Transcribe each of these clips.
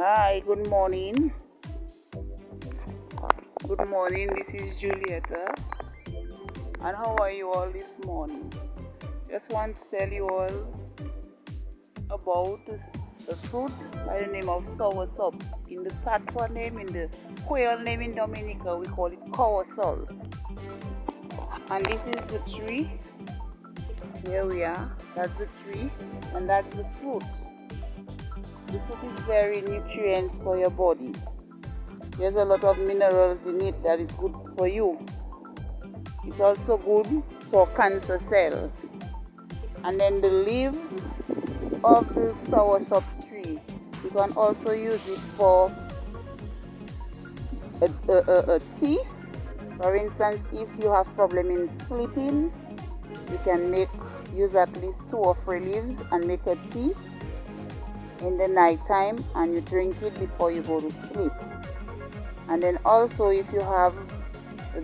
Hi, good morning. Good morning, this is Julieta. And how are you all this morning? Just want to tell you all about the fruit by the name of sour soursop. In the patois name, in the Creole name in Dominica, we call it cowasol. And this is the tree. Here we are. That's the tree, and that's the fruit. The fruit is very nutrients for your body. There's a lot of minerals in it that is good for you. It's also good for cancer cells. And then the leaves of the soursop tree, you can also use it for a, a, a, a tea. For instance, if you have problem in sleeping, you can make use at least two or three leaves and make a tea in the night time and you drink it before you go to sleep. And then also if you have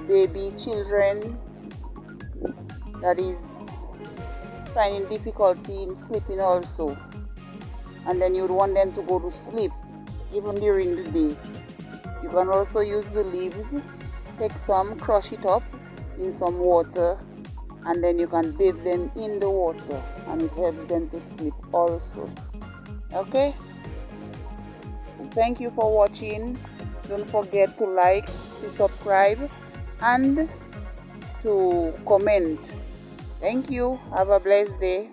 baby children that is finding difficulty in sleeping also. And then you'd want them to go to sleep even during the day. You can also use the leaves take some crush it up in some water and then you can bathe them in the water and it helps them to sleep also okay? So thank you for watching. Don't forget to like to subscribe and to comment. Thank you. Have a blessed day